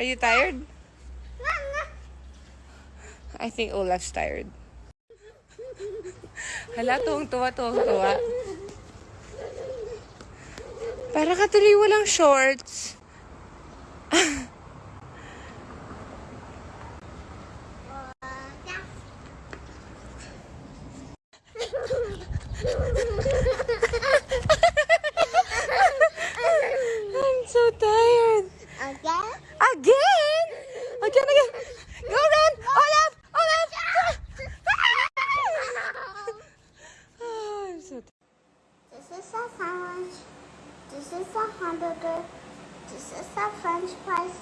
Are you tired? I think Olaf's tired. Hala, tuwang tuwa, tuwang tuwa. Para ka tuloy walang shorts. Again? Again? Again, again. Go run! Olaf! Olaf! Oh, I'm so. This is a sandwich. This is a hamburger. This is a french fries.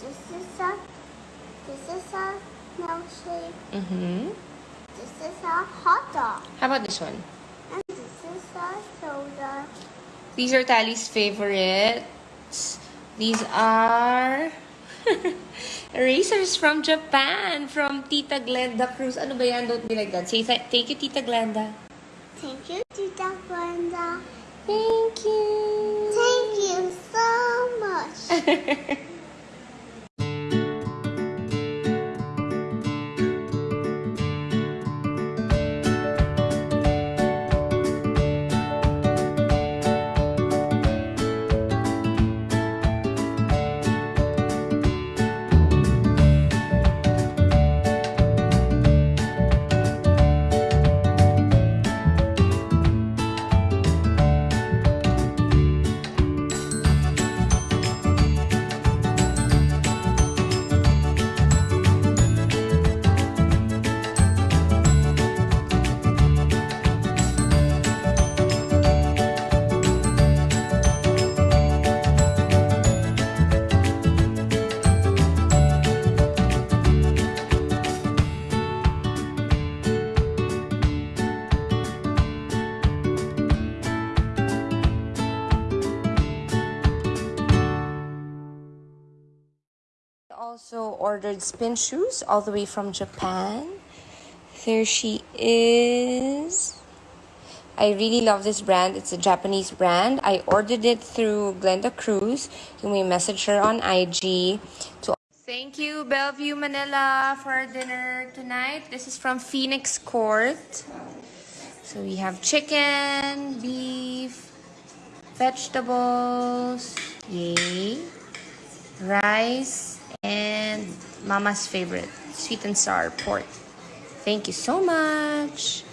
This is a this is a milkshake. Mm-hmm. This is a hot dog. How about this one? And this is a soda. These are Tali's favorites. These are erasers from Japan, from Tita Glenda Cruz. Ano ba yan? Don't be like that. Say th- thank you, Tita Glenda. Thank you, Tita Glenda. Thank you. Thank you so much. Also ordered spin shoes all the way from Japan. There she is. I really love this brand. It's a Japanese brand. I ordered it through Glenda Cruz. You may message her on IG. To Thank you, Bellevue, Manila, for dinner tonight. This is from Phoenix Court. So we have chicken, beef, vegetables, yay, rice, and Mama's favorite, sweet and sour pork. Thank you so much.